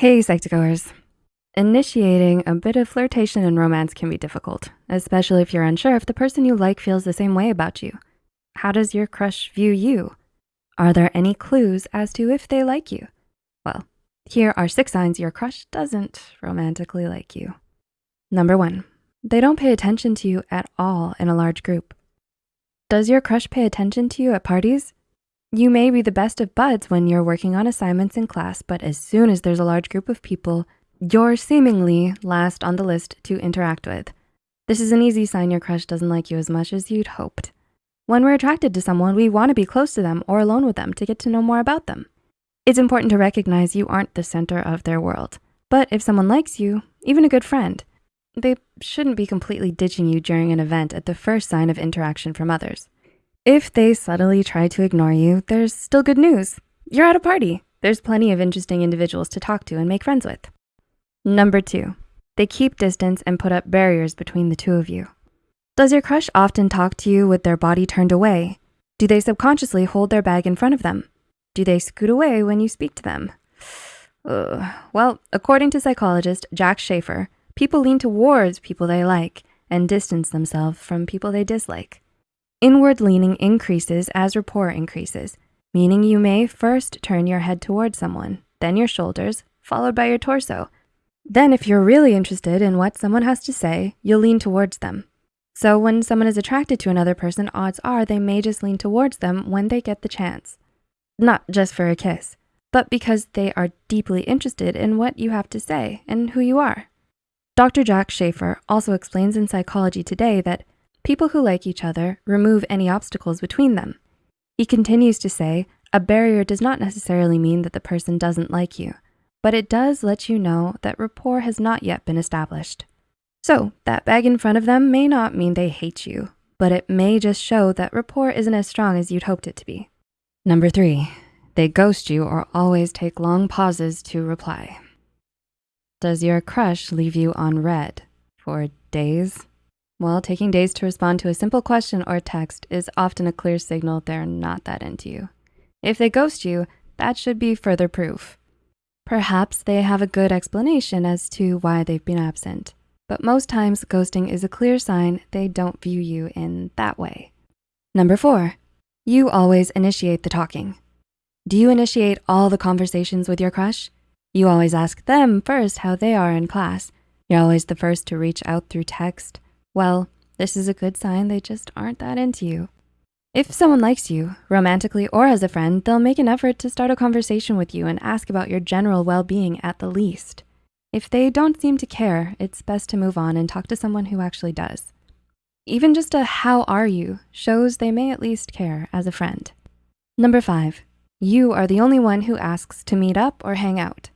Hey, Psych2Goers. Initiating a bit of flirtation and romance can be difficult, especially if you're unsure if the person you like feels the same way about you. How does your crush view you? Are there any clues as to if they like you? Well, here are six signs your crush doesn't romantically like you. Number one, they don't pay attention to you at all in a large group. Does your crush pay attention to you at parties? You may be the best of buds when you're working on assignments in class, but as soon as there's a large group of people, you're seemingly last on the list to interact with. This is an easy sign your crush doesn't like you as much as you'd hoped. When we're attracted to someone, we wanna be close to them or alone with them to get to know more about them. It's important to recognize you aren't the center of their world. But if someone likes you, even a good friend, they shouldn't be completely ditching you during an event at the first sign of interaction from others. If they subtly try to ignore you, there's still good news. You're at a party. There's plenty of interesting individuals to talk to and make friends with. Number two, they keep distance and put up barriers between the two of you. Does your crush often talk to you with their body turned away? Do they subconsciously hold their bag in front of them? Do they scoot away when you speak to them? Ugh. Well, according to psychologist Jack Schafer, people lean towards people they like and distance themselves from people they dislike. Inward leaning increases as rapport increases, meaning you may first turn your head towards someone, then your shoulders, followed by your torso. Then if you're really interested in what someone has to say, you'll lean towards them. So when someone is attracted to another person, odds are they may just lean towards them when they get the chance. Not just for a kiss, but because they are deeply interested in what you have to say and who you are. Dr. Jack Schafer also explains in Psychology Today that People who like each other remove any obstacles between them. He continues to say, a barrier does not necessarily mean that the person doesn't like you, but it does let you know that rapport has not yet been established. So that bag in front of them may not mean they hate you, but it may just show that rapport isn't as strong as you'd hoped it to be. Number three, they ghost you or always take long pauses to reply. Does your crush leave you on read for days, well, taking days to respond to a simple question or text is often a clear signal they're not that into you. If they ghost you, that should be further proof. Perhaps they have a good explanation as to why they've been absent, but most times ghosting is a clear sign they don't view you in that way. Number four, you always initiate the talking. Do you initiate all the conversations with your crush? You always ask them first how they are in class. You're always the first to reach out through text, well, this is a good sign they just aren't that into you. If someone likes you, romantically or as a friend, they'll make an effort to start a conversation with you and ask about your general well-being at the least. If they don't seem to care, it's best to move on and talk to someone who actually does. Even just a how are you shows they may at least care as a friend. Number five, you are the only one who asks to meet up or hang out.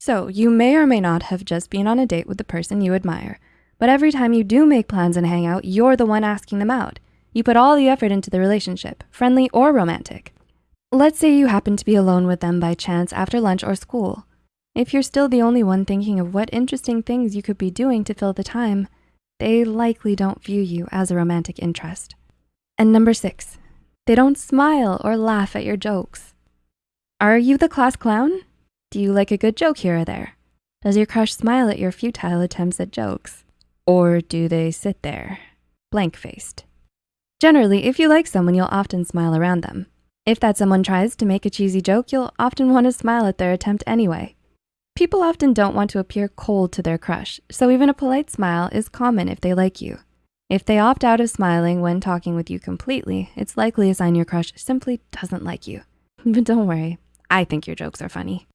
So you may or may not have just been on a date with the person you admire, but every time you do make plans and hang out, you're the one asking them out. You put all the effort into the relationship, friendly or romantic. Let's say you happen to be alone with them by chance after lunch or school. If you're still the only one thinking of what interesting things you could be doing to fill the time, they likely don't view you as a romantic interest. And number six, they don't smile or laugh at your jokes. Are you the class clown? Do you like a good joke here or there? Does your crush smile at your futile attempts at jokes? Or do they sit there, blank-faced? Generally, if you like someone, you'll often smile around them. If that someone tries to make a cheesy joke, you'll often wanna smile at their attempt anyway. People often don't want to appear cold to their crush, so even a polite smile is common if they like you. If they opt out of smiling when talking with you completely, it's likely a sign your crush simply doesn't like you. But don't worry, I think your jokes are funny.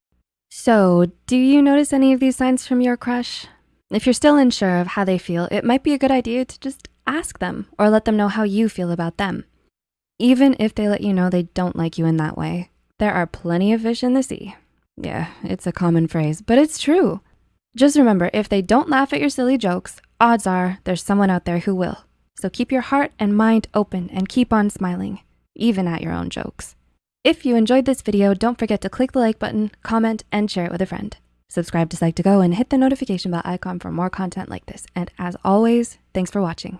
So, do you notice any of these signs from your crush? If you're still unsure of how they feel, it might be a good idea to just ask them or let them know how you feel about them. Even if they let you know they don't like you in that way, there are plenty of fish in the sea. Yeah, it's a common phrase, but it's true. Just remember, if they don't laugh at your silly jokes, odds are there's someone out there who will. So keep your heart and mind open and keep on smiling, even at your own jokes. If you enjoyed this video, don't forget to click the like button, comment, and share it with a friend. Subscribe to Psych2Go and hit the notification bell icon for more content like this. And as always, thanks for watching.